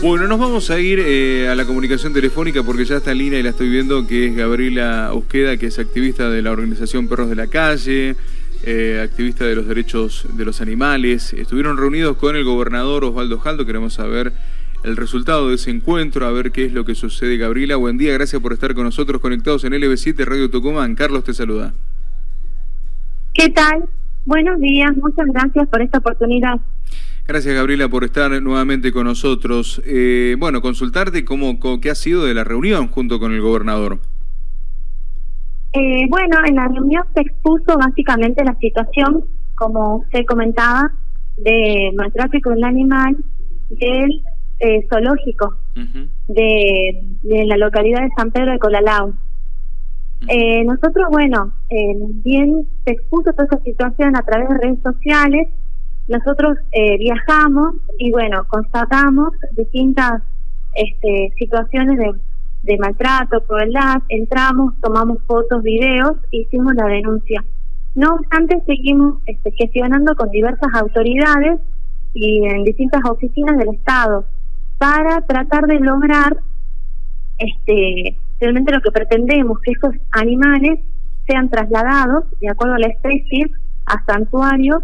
Bueno, nos vamos a ir eh, a la comunicación telefónica porque ya está en línea y la estoy viendo, que es Gabriela Usqueda, que es activista de la organización Perros de la Calle, eh, activista de los derechos de los animales. Estuvieron reunidos con el gobernador Osvaldo Jaldo, queremos saber el resultado de ese encuentro, a ver qué es lo que sucede. Gabriela, buen día, gracias por estar con nosotros conectados en LB7 Radio Tucumán. Carlos te saluda. ¿Qué tal? Buenos días, muchas gracias por esta oportunidad. Gracias Gabriela por estar nuevamente con nosotros. Eh, bueno, consultarte cómo, qué ha sido de la reunión junto con el gobernador. Eh, bueno, en la reunión se expuso básicamente la situación, como usted comentaba, de maltrato del animal del eh, zoológico de, la localidad de San Pedro de Colalao. nosotros, bueno, bien se expuso toda esa situación a través de redes sociales nosotros eh, viajamos y bueno, constatamos distintas este, situaciones de, maltrato, crueldad, entramos, tomamos fotos, videos, hicimos la denuncia. No obstante, seguimos este, gestionando con diversas autoridades y en distintas oficinas del Estado para tratar de lograr este realmente lo que pretendemos, que estos animales sean trasladados, de acuerdo a la especie, a santuarios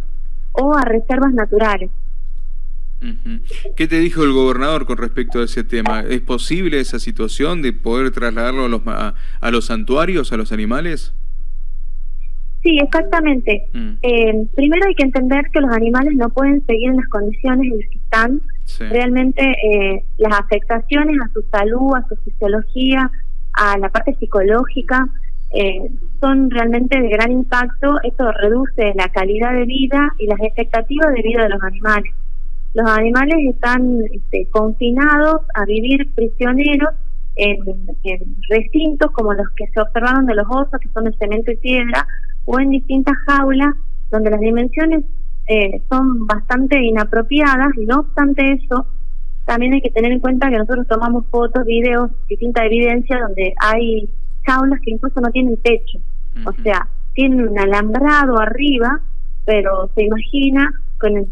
o a reservas naturales. ¿Qué te dijo el gobernador con respecto a ese tema? ¿Es posible esa situación de poder trasladarlo a los, a, los santuarios, a los animales? Sí, exactamente. Mm. Eh, primero hay que entender que los animales no pueden seguir en las condiciones en las que están. Realmente eh, las afectaciones a su salud, a su fisiología, a la parte psicológica, eh, son realmente de gran impacto. Esto reduce la calidad de vida y las expectativas de vida de los animales. Los animales están este, confinados a vivir prisioneros en, recintos como los que se observaron de los osos, que son de cemento y piedra, o en distintas jaulas donde las dimensiones eh, son bastante inapropiadas no obstante eso, también hay que tener en cuenta que nosotros tomamos fotos, videos, distinta evidencia donde hay jaulas que incluso no tienen techo, o sea, tienen un alambrado arriba, pero se imagina con el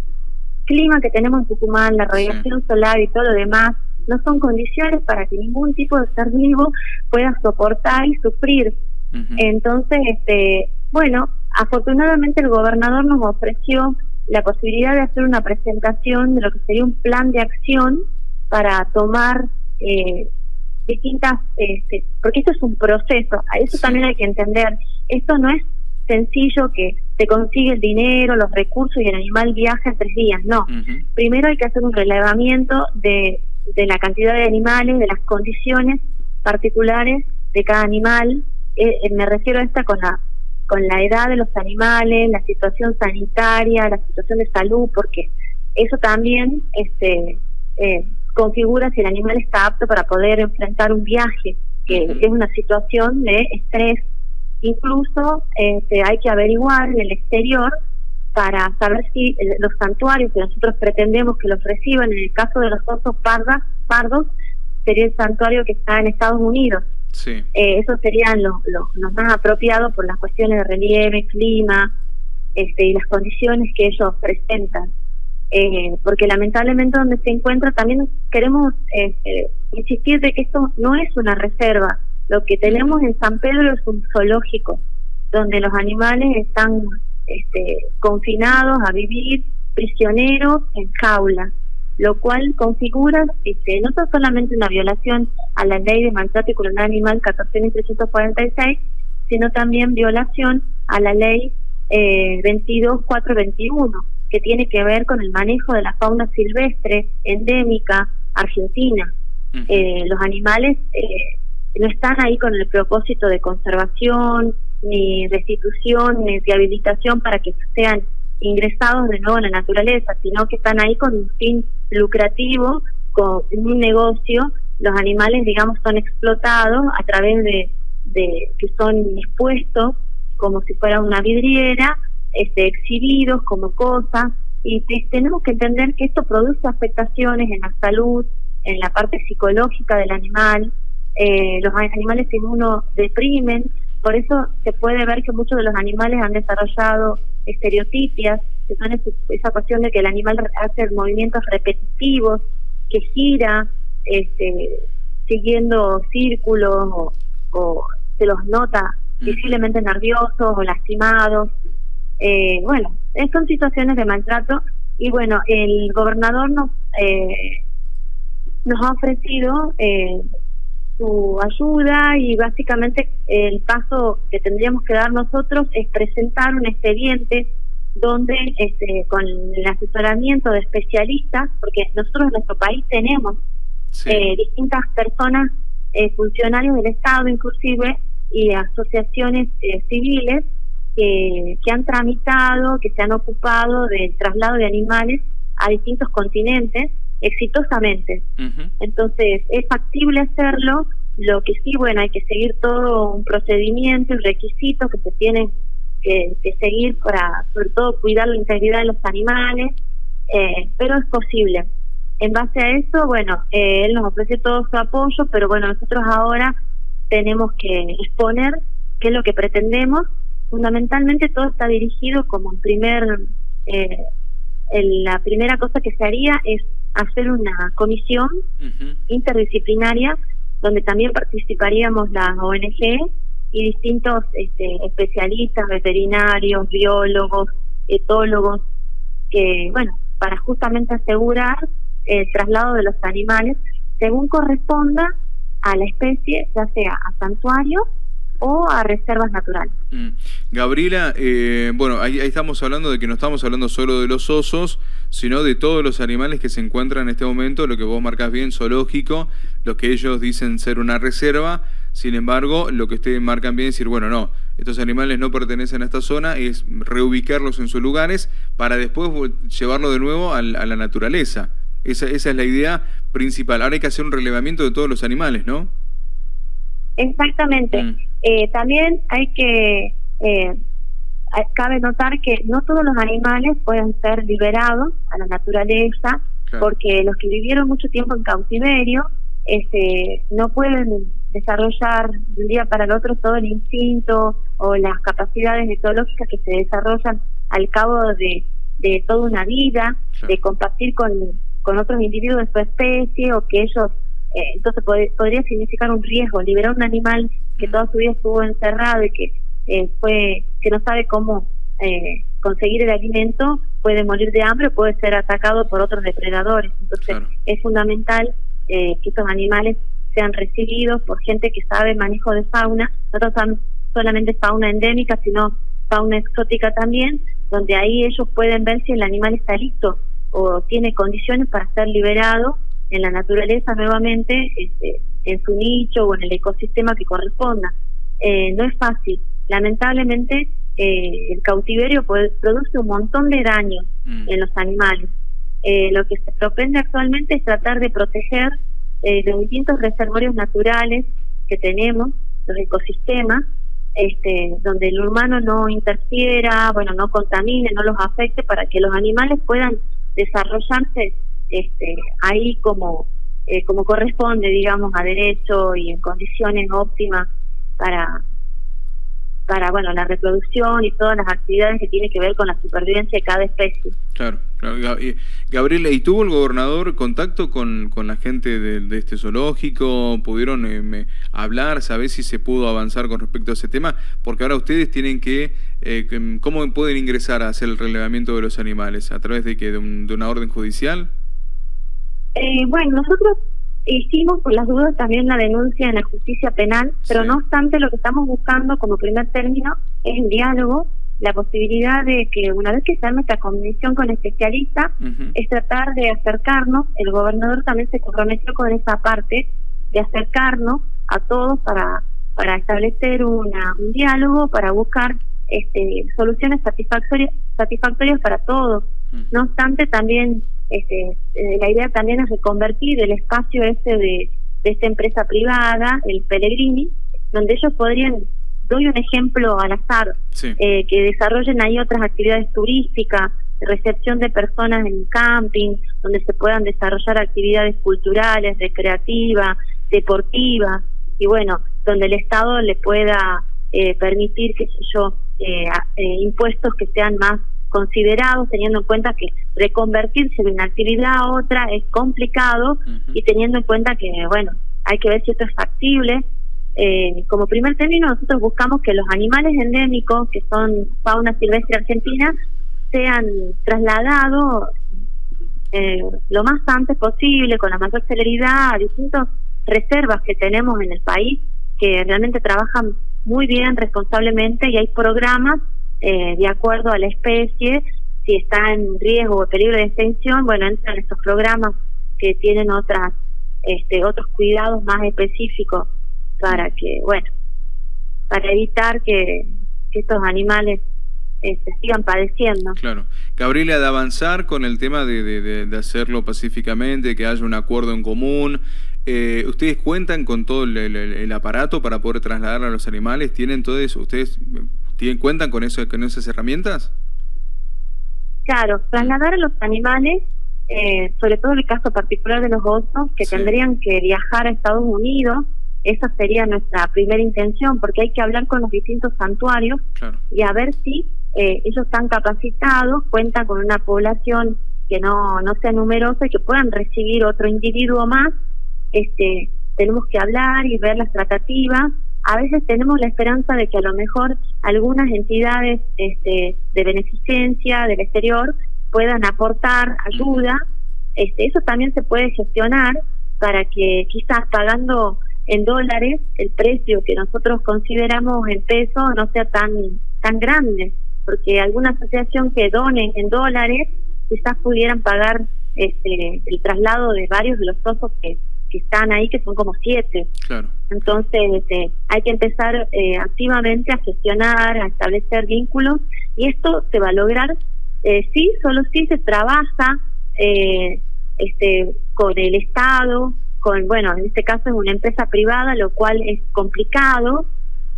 clima que tenemos en Tucumán, la radiación solar y todo lo demás, no son condiciones para que ningún tipo de ser vivo pueda soportar y sufrir. Entonces, este, bueno, afortunadamente el gobernador nos ofreció la posibilidad de hacer una presentación de lo que sería un plan de acción para tomar eh, distintas, este, porque esto es un proceso, a eso también hay que entender, esto no es sencillo que se consigue el dinero, los recursos y el animal viaja en tres días, no. Primero hay que hacer un relevamiento de, de la cantidad de animales, de las condiciones particulares de cada animal, eh, eh, me refiero a esta con la con la edad de los animales, la situación sanitaria, la situación de salud, porque eso también este eh, configura si el animal está apto para poder enfrentar un viaje, que es una situación de estrés. Incluso este, hay que averiguar en el exterior para saber si los santuarios que nosotros pretendemos que los reciban, en el caso de los osos pardas, pardos, sería el santuario que está en Estados Unidos. Sí. Eh, esos serían los, los, más apropiados por las cuestiones de relieve, clima este, y las condiciones que ellos presentan eh, porque lamentablemente donde se encuentra también queremos eh, eh, insistir de que esto no es una reserva, lo que tenemos en San Pedro es un zoológico, donde los animales están este, confinados a vivir prisioneros en jaulas, lo cual configura este, no solamente una violación a la ley de maltrato y crueldad animal 14.346, sino también violación a la ley eh, 22421 que tiene que ver con el manejo de la fauna silvestre endémica argentina. Eh, los animales eh, no están ahí con el propósito de conservación, ni restitución, ni rehabilitación para que sean ingresados de nuevo en la naturaleza, sino que están ahí con un fin lucrativo, con un negocio. Los animales, digamos, son explotados a través de, de que son expuestos como si fuera una vidriera este, exhibidos como cosas y tenemos que entender que esto produce afectaciones en la salud, en la parte psicológica del animal, eh, los animales uno deprimen, por eso se puede ver que muchos de los animales han desarrollado estereotipias, que son esa cuestión de que el animal hace movimientos repetitivos que gira, este, siguiendo círculos o, se los nota visiblemente nerviosos o lastimados. Eh, bueno, son situaciones de maltrato y bueno, el gobernador nos, eh, nos ha ofrecido eh, su ayuda y básicamente el paso que tendríamos que dar nosotros es presentar un expediente donde este, con el asesoramiento de especialistas, porque nosotros en nuestro país tenemos eh, distintas personas, eh, funcionarios del Estado inclusive, y asociaciones eh, civiles que, que han tramitado, que se han ocupado del traslado de animales a distintos continentes exitosamente. Entonces, es factible hacerlo, lo que sí, bueno, hay que seguir todo un procedimiento y requisitos que se tienen que, seguir para, sobre todo, cuidar la integridad de los animales, eh, pero es posible. En base a eso, bueno, eh, él nos ofrece todo su apoyo, pero bueno, nosotros ahora tenemos que exponer qué es lo que pretendemos. Fundamentalmente todo está dirigido como en primer, eh, la primera cosa que se haría es hacer una comisión interdisciplinaria donde también participaríamos las ONG y distintos este, especialistas, veterinarios, biólogos, etólogos, que, bueno, para justamente asegurar el traslado de los animales según corresponda a la especie, ya sea a santuario o a reservas naturales. Mm. Gabriela, eh, bueno, ahí, estamos hablando de que no estamos hablando solo de los osos, sino de todos los animales que se encuentran en este momento, lo que vos marcas bien, zoológico, los que ellos dicen ser una reserva, sin embargo, lo que ustedes marcan bien es decir, bueno, no, estos animales no pertenecen a esta zona, es reubicarlos en sus lugares para después llevarlo de nuevo a la naturaleza. Esa, esa es la idea principal. Ahora hay que hacer un relevamiento de todos los animales, ¿no? Exactamente. Mm. Eh, también hay que, eh, cabe notar que no todos los animales pueden ser liberados a la naturaleza, porque los que vivieron mucho tiempo en cautiverio este, no pueden desarrollar de un día para el otro todo el instinto o las capacidades etológicas que se desarrollan al cabo de, de toda una vida, de compartir con, con otros individuos de su especie o que ellos eh, entonces podría significar un riesgo liberar un animal que toda su vida estuvo encerrado y que eh, fue que no sabe cómo eh, conseguir el alimento puede morir de hambre o puede ser atacado por otros depredadores. Entonces es fundamental que estos animales sean recibidos por gente que sabe manejo de fauna no solamente fauna endémica sino fauna exótica también donde ahí ellos pueden ver si el animal está listo o tiene condiciones para ser liberado en la naturaleza nuevamente este, en su nicho o en el ecosistema que corresponda. Eh, no es fácil. Lamentablemente, eh, el cautiverio produce un montón de daños mm. en los animales. Eh, lo que se propende actualmente es tratar de proteger los distintos reservorios naturales que tenemos, los ecosistemas, este, donde el humano no interfiera, bueno, no contamine, no los afecte, para que los animales puedan desarrollarse este, ahí como, eh, como corresponde, digamos, a derecho y en condiciones óptimas para, para bueno la reproducción y todas las actividades que tienen que ver con la supervivencia de cada especie. Claro, claro. Gabriela, ¿y tuvo el gobernador contacto con, con la gente de, este zoológico? ¿Pudieron eh, hablar, saber si se pudo avanzar con respecto a ese tema? Porque ahora ustedes tienen que, eh, ¿cómo pueden ingresar a hacer el relevamiento de los animales? ¿A través de, que, de una orden judicial? Eh, bueno, nosotros hicimos por las dudas también la denuncia en la justicia penal, pero no obstante lo que estamos buscando como primer término es el diálogo, la posibilidad de que una vez que se nuestra comisión con especialistas, es tratar de acercarnos, el gobernador también se comprometió con esa parte, de acercarnos a todos para, para establecer una, un diálogo, para buscar este, soluciones satisfactorias, satisfactorias para todos. No obstante, también este, eh, la idea también es reconvertir el espacio ese de, de esta empresa privada, el Pellegrini, donde ellos podrían, doy un ejemplo al azar, eh, que desarrollen ahí otras actividades turísticas, recepción de personas en camping, donde se puedan desarrollar actividades culturales, recreativas, deportivas, y bueno, donde el Estado le pueda eh, permitir, qué sé yo, impuestos que sean más considerados, teniendo en cuenta que reconvertirse de una actividad a otra es complicado y teniendo en cuenta que, bueno, hay que ver si esto es factible. Eh, como primer término, nosotros buscamos que los animales endémicos, que son fauna silvestre argentina, sean trasladados eh, lo más antes posible, con la mayor celeridad, a distintas reservas que tenemos en el país, que realmente trabajan muy bien, responsablemente, y hay programas eh, de acuerdo a la especie, si está en riesgo o peligro de extinción, bueno, entran estos programas que tienen otras este, otros cuidados más específicos para que, bueno, para evitar que, estos animales este, sigan padeciendo. Claro. Gabriela, de avanzar con el tema de, de, hacerlo pacíficamente, que haya un acuerdo en común, eh, ¿ustedes cuentan con todo el, aparato para poder trasladar a los animales? ¿Tienen todo eso? ¿Ustedes tienen, cuentan con, eso, con esas herramientas? Claro, trasladar a los animales eh, sobre todo el caso particular de los osos, que tendrían que viajar a Estados Unidos, esa sería nuestra primera intención, porque hay que hablar con los distintos santuarios y a ver si eh, ellos están capacitados, cuentan con una población que no, no sea numerosa y que puedan recibir otro individuo más. Este, tenemos que hablar y ver las tratativas. A veces tenemos la esperanza de que a lo mejor algunas entidades este, de beneficencia del exterior puedan aportar ayuda, este, eso también se puede gestionar para que quizás pagando en dólares el precio que nosotros consideramos en peso no sea tan tan grande, porque alguna asociación que done en dólares quizás pudieran pagar este, el traslado de varios de los osos que, que están ahí, que son como siete. Claro. Entonces este, hay que empezar eh, activamente a gestionar, a establecer vínculos y esto se va a lograr eh, sí, solo sí se trabaja eh, este, con el Estado, con, bueno, en este caso es una empresa privada, lo cual es complicado.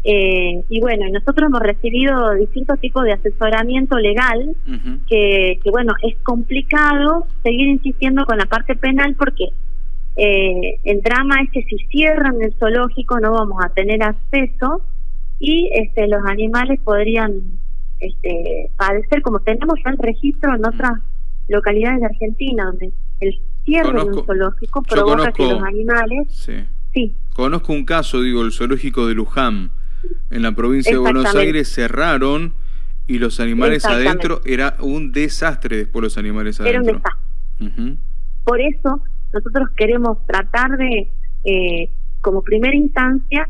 Eh, y bueno, nosotros hemos recibido distintos tipos de asesoramiento legal, que, que bueno, es complicado seguir insistiendo con la parte penal porque eh, el drama es que si cierran el zoológico no vamos a tener acceso y este, los animales podrían este, padecer, como tenemos ya el registro en otras localidades de Argentina, donde el cierre de un zoológico provoca que los animales... Sí. Conozco un caso, digo, el zoológico de Luján, en la provincia de Buenos Aires, cerraron y los animales adentro, era un desastre después los animales adentro. Era un desastre. Por eso nosotros queremos tratar de, eh, como primera instancia,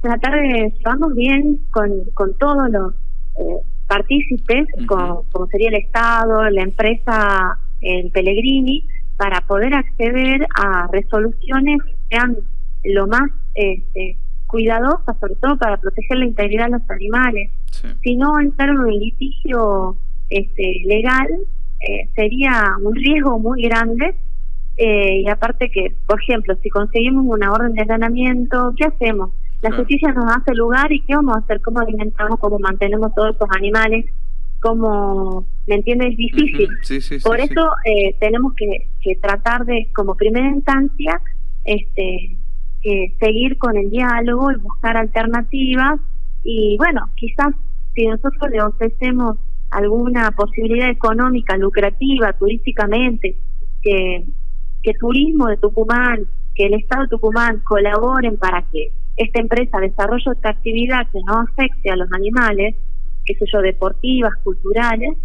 tratar de llevarnos bien con, con todos los eh, partícipes, como, sería el Estado, la empresa, el Pellegrini, para poder acceder a resoluciones que sean lo más este, cuidadosas, sobre todo para proteger la integridad de los animales. Si no entrar en un litigio este, legal, eh, sería un riesgo muy grande. Eh, y aparte que, por ejemplo, si conseguimos una orden de allanamiento, ¿qué hacemos? La justicia nos hace lugar y qué vamos a hacer, cómo alimentamos, cómo mantenemos todos estos animales, cómo, ¿me entiendes? Es difícil. Por eso eh, tenemos que, que, tratar de, como primera instancia, este, seguir con el diálogo y buscar alternativas y bueno, quizás si nosotros le ofrecemos alguna posibilidad económica, lucrativa, turísticamente, que, que Turismo de Tucumán, que el Estado de Tucumán colaboren para que esta empresa desarrolla esta actividad que no afecte a los animales, qué sé yo, deportivas, culturales,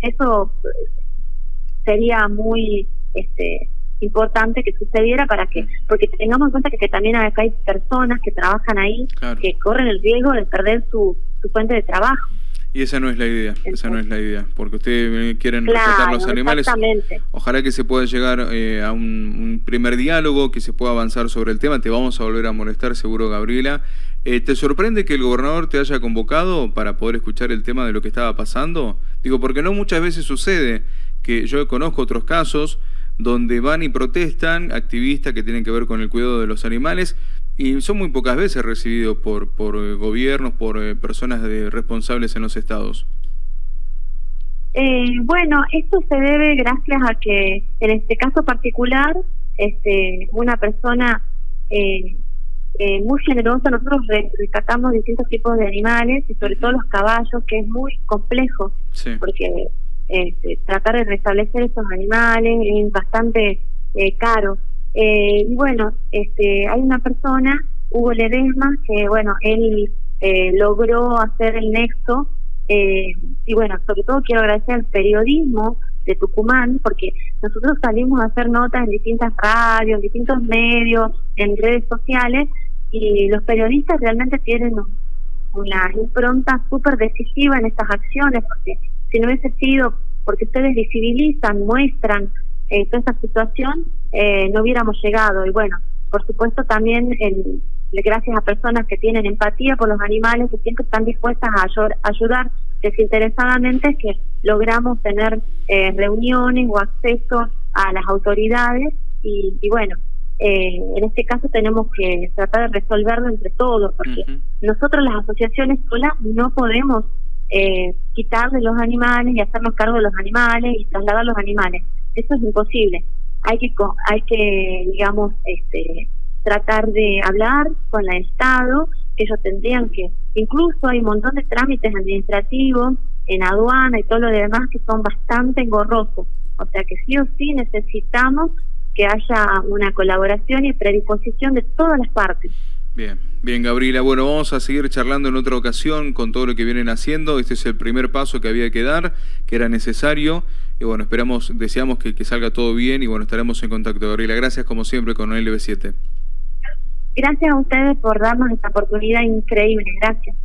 eso sería muy este, importante que sucediera para que, porque tengamos en cuenta que, también acá hay personas que trabajan ahí que corren el riesgo de perder su, su fuente de trabajo. Y esa no es la idea, esa no es la idea, porque ustedes quieren respetar los animales. Ojalá que se pueda llegar eh, a un, primer diálogo, que se pueda avanzar sobre el tema. Te vamos a volver a molestar, seguro, Gabriela. Eh, ¿Te sorprende que el gobernador te haya convocado para poder escuchar el tema de lo que estaba pasando? Digo, porque no muchas veces sucede que yo conozco otros casos donde van y protestan activistas que tienen que ver con el cuidado de los animales y son muy pocas veces recibidos por, por eh, gobiernos, por eh, personas de, responsables en los estados. Eh, bueno, esto se debe gracias a que en este caso particular, este, una persona eh, muy generosa. Nosotros rescatamos distintos tipos de animales y sobre todo los caballos, que es muy complejo, porque este, tratar de restablecer esos animales es bastante eh, caro. Eh, y bueno, este, hay una persona, Hugo Ledesma, que bueno, él logró hacer el nexo. y bueno, sobre todo quiero agradecer al periodismo de Tucumán, porque nosotros salimos a hacer notas en distintas radios, en distintos medios, en redes sociales, y los periodistas realmente tienen una impronta súper decisiva en estas acciones, porque si no hubiese sido porque ustedes visibilizan, muestran eh, toda esta situación, eh, no hubiéramos llegado. Y bueno, por supuesto también el, gracias a personas que tienen empatía por los animales, que siempre están dispuestas a ayudar desinteresadamente, que logramos tener eh, reuniones o acceso a las autoridades y, y bueno, eh, en este caso tenemos que tratar de resolverlo entre todos, porque nosotros las asociaciones solas no podemos eh, quitarle los animales y hacernos cargo de los animales y trasladar los animales. Eso es imposible. Hay que, hay que digamos, este, tratar de hablar con el Estado, que ellos tendrían que, incluso hay un montón de trámites administrativos en aduana y todo lo demás que son bastante engorrosos. O sea que sí o sí necesitamos que haya una colaboración y predisposición de todas las partes. Bien, bien Gabriela. Bueno, vamos a seguir charlando en otra ocasión con todo lo que vienen haciendo. Este es el primer paso que había que dar, que era necesario. Y bueno, esperamos, deseamos que, que salga todo bien y bueno, estaremos en contacto. Gabriela, gracias como siempre con LB7. Gracias a ustedes por darnos esta oportunidad increíble. Gracias.